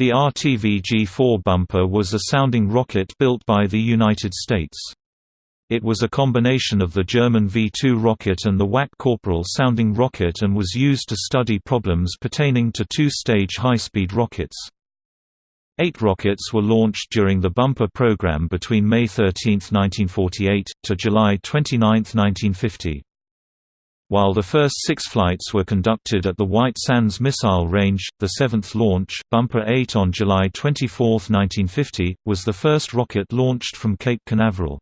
The RTV-G4 bumper was a sounding rocket built by the United States. It was a combination of the German V-2 rocket and the Wac Corporal sounding rocket and was used to study problems pertaining to two-stage high-speed rockets. Eight rockets were launched during the bumper program between May 13, 1948, to July 29, 1950. While the first six flights were conducted at the White Sands Missile Range, the seventh launch, Bumper 8 on July 24, 1950, was the first rocket launched from Cape Canaveral.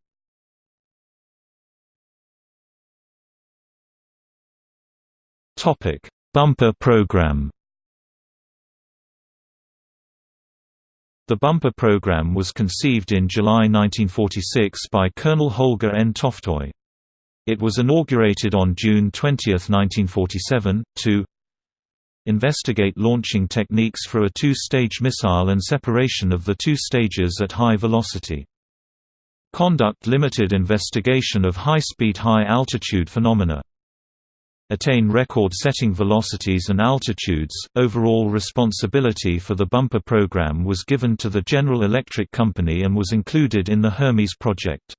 Bumper program The bumper program was conceived in July 1946 by Colonel Holger N. Toftoy. It was inaugurated on June 20, 1947, to investigate launching techniques for a two-stage missile and separation of the two stages at high velocity. Conduct limited investigation of high-speed high-altitude phenomena. Attain record-setting velocities and altitudes. Overall responsibility for the bumper program was given to the General Electric Company and was included in the Hermes project.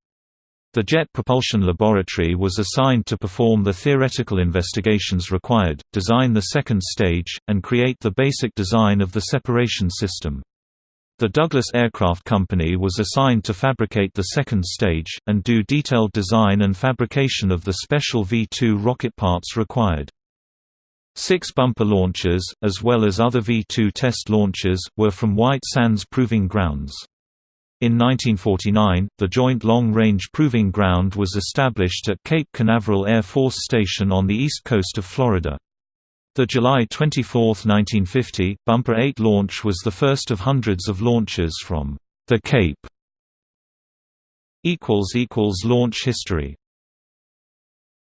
The Jet Propulsion Laboratory was assigned to perform the theoretical investigations required, design the second stage, and create the basic design of the separation system. The Douglas Aircraft Company was assigned to fabricate the second stage, and do detailed design and fabrication of the special V-2 rocket parts required. Six bumper launches, as well as other V-2 test launches, were from White Sands Proving Grounds. In 1949, the Joint Long Range Proving Ground was established at Cape Canaveral Air Force Station on the east coast of Florida. The July 24, 1950, Bumper 8 launch was the first of hundreds of launches from the Cape. Launch history